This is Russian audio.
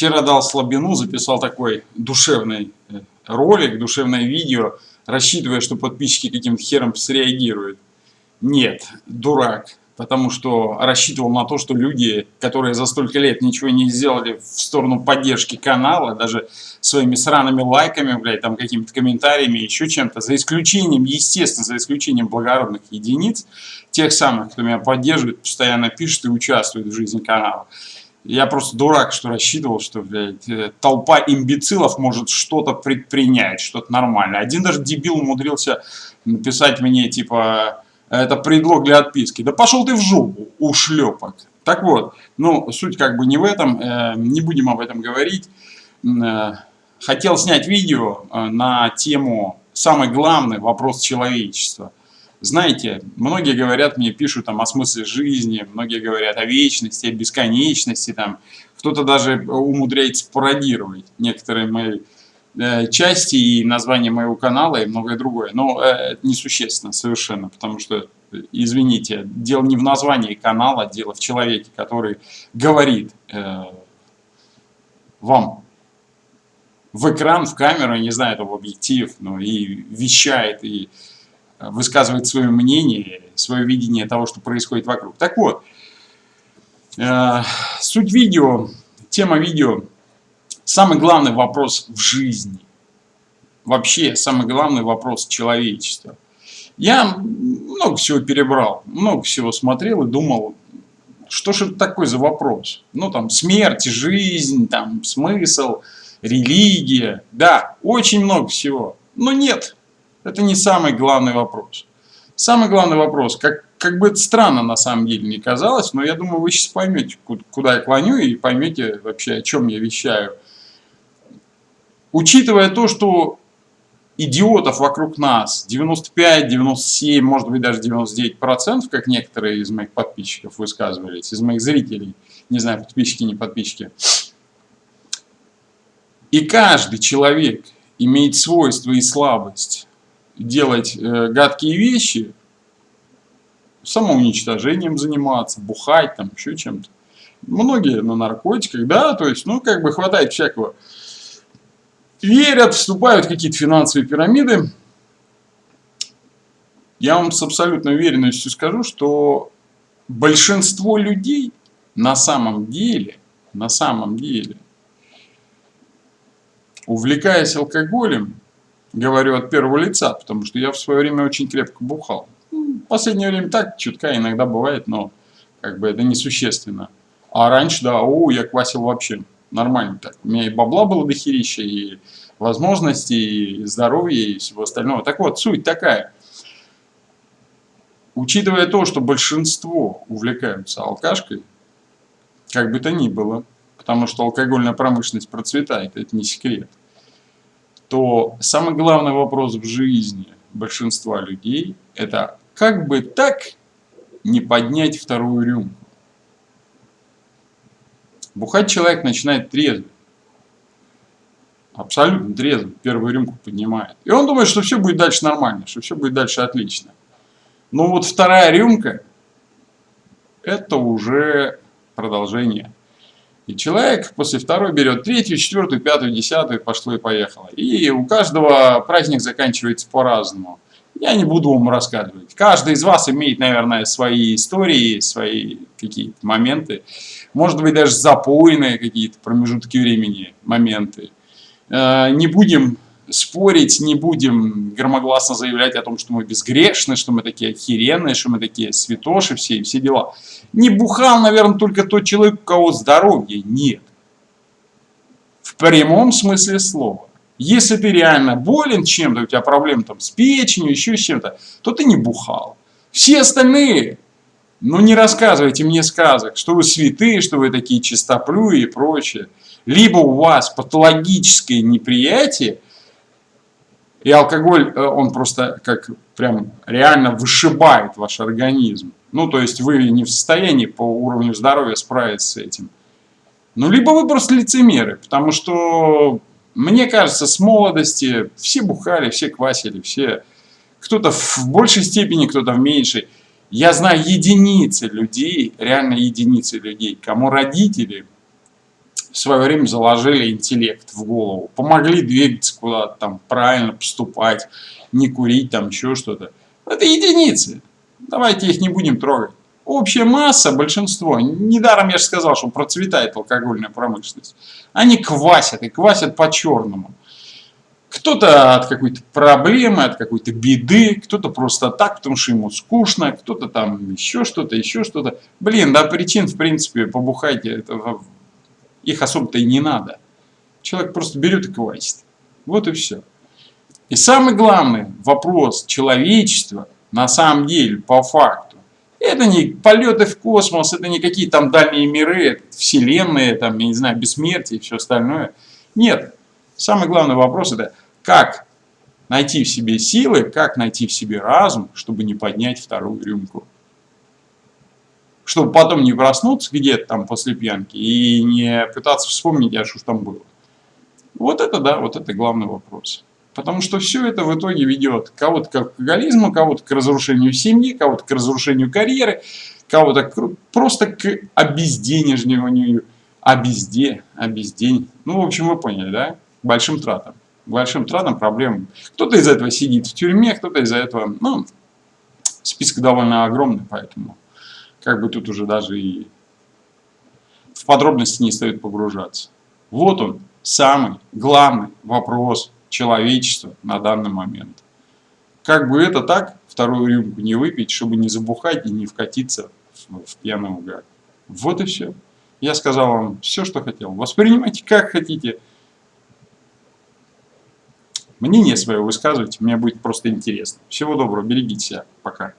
Вчера дал слабину, записал такой душевный э, ролик, душевное видео, рассчитывая, что подписчики каким-то хером среагируют. Нет, дурак потому что рассчитывал на то, что люди, которые за столько лет ничего не сделали в сторону поддержки канала, даже своими сраными лайками, блядь, там какими-то комментариями, еще чем-то, за исключением, естественно, за исключением благородных единиц, тех самых, кто меня поддерживает, постоянно пишет и участвует в жизни канала. Я просто дурак, что рассчитывал, что, блядь, э, толпа имбецилов может что-то предпринять, что-то нормальное. Один даже дебил умудрился написать мне, типа, это предлог для отписки. Да пошел ты в жопу, ушлепок. Так вот, ну, суть как бы не в этом, э, не будем об этом говорить. Э, хотел снять видео э, на тему «Самый главный вопрос человечества». Знаете, многие говорят мне, пишут там о смысле жизни, многие говорят о вечности, о бесконечности, там, кто-то даже умудряется пародировать некоторые мои Э, части и название моего канала и многое другое. Но э, это несущественно совершенно, потому что, извините, дело не в названии канала, дело в человеке, который говорит э, вам в экран, в камеру, не знаю, это в объектив, но и вещает, и высказывает свое мнение, свое видение того, что происходит вокруг. Так вот, э, суть видео, тема видео – самый главный вопрос в жизни. Вообще, самый главный вопрос человечества. Я много всего перебрал, много всего смотрел и думал, что же это такое за вопрос? Ну, там, смерть, жизнь, там, смысл, религия. Да, очень много всего. Но нет, это не самый главный вопрос. Самый главный вопрос, как, как бы это странно на самом деле не казалось, но я думаю, вы сейчас поймете, куда я клоню, и поймете вообще, о чем я вещаю. Учитывая то, что идиотов вокруг нас 95, 97, может быть даже 99 процентов, как некоторые из моих подписчиков высказывались, из моих зрителей, не знаю, подписчики, не подписчики. И каждый человек имеет свойство и слабость делать э, гадкие вещи, самоуничтожением заниматься, бухать, там еще чем-то. Многие на наркотиках, да, то есть, ну, как бы хватает всякого верят, вступают в какие-то финансовые пирамиды. Я вам с абсолютной уверенностью скажу, что большинство людей на самом деле, на самом деле, увлекаясь алкоголем, говорю от первого лица, потому что я в свое время очень крепко бухал. В последнее время так, чутка иногда бывает, но как бы это несущественно. А раньше, да, о, я квасил вообще нормально так. У меня и бабла было дохерища, и возможностей, и здоровья, и всего остального. Так вот, суть такая. Учитывая то, что большинство увлекаются алкашкой, как бы то ни было, потому что алкогольная промышленность процветает, это не секрет, то самый главный вопрос в жизни большинства людей – это как бы так не поднять вторую рюмку. Бухать человек начинает трезвый. Абсолютно трезвый. Первую рюмку поднимает. И он думает, что все будет дальше нормально, что все будет дальше отлично. Но вот вторая рюмка, это уже продолжение. И человек после второй берет третью, четвертую, пятую, десятую, пошло и поехало. И у каждого праздник заканчивается по-разному. Я не буду вам рассказывать. Каждый из вас имеет, наверное, свои истории, свои какие-то моменты. Может быть, даже запойные какие-то промежутки времени, моменты. Э, не будем спорить, не будем громогласно заявлять о том, что мы безгрешны, что мы такие охеренные, что мы такие святоши все и все дела. Не бухал, наверное, только тот человек, у кого здоровья нет. В прямом смысле слова. Если ты реально болен чем-то, у тебя проблемы там с печенью, еще с чем-то, то ты не бухал. Все остальные, ну не рассказывайте мне сказок, что вы святые, что вы такие чистоплюи и прочее. Либо у вас патологическое неприятие, и алкоголь, э, он просто как прям реально вышибает ваш организм. Ну, то есть вы не в состоянии по уровню здоровья справиться с этим. Ну, либо вы просто лицемеры, потому что мне кажется, с молодости все бухали, все квасили, все... Кто-то в большей степени, кто-то в меньшей. Я знаю единицы людей, реально единицы людей, кому родители в свое время заложили интеллект в голову, помогли двигаться куда-то там, правильно поступать, не курить там, еще что-то. Это единицы. Давайте их не будем трогать. Общая масса, большинство, недаром я же сказал, что процветает алкогольная промышленность. Они квасят, и квасят по-черному. Кто-то от какой-то проблемы, от какой-то беды, кто-то просто так, потому что ему скучно, кто-то там еще что-то, еще что-то. Блин, да причин, в принципе, побухайте, это, их особо-то и не надо. Человек просто берет и квасит. Вот и все. И самый главный вопрос человечества, на самом деле, по факту, это не полеты в космос, это не какие там дальние миры, вселенные, там, я не знаю, бессмертие и все остальное. Нет. Самый главный вопрос это, как найти в себе силы, как найти в себе разум, чтобы не поднять вторую рюмку. Чтобы потом не проснуться где-то там после пьянки и не пытаться вспомнить, а что там было. Вот это да, вот это главный вопрос. Потому что все это в итоге ведет кого-то к алкоголизму, кого-то к разрушению семьи, кого-то к разрушению карьеры, кого-то к, просто к обезденежниванию, обезде, обездень. Ну, в общем, вы поняли, да? Большим тратам. Большим тратам, проблемам. Кто-то из этого сидит в тюрьме, кто-то из-за этого, ну, список довольно огромный, поэтому как бы тут уже даже и в подробности не стоит погружаться. Вот он, самый главный вопрос человечества на данный момент. Как бы это так, вторую рюмку не выпить, чтобы не забухать и не вкатиться в, пьяный угар. Вот и все. Я сказал вам все, что хотел. Воспринимайте как хотите. Мнение свое высказывайте, мне будет просто интересно. Всего доброго, берегите себя. Пока.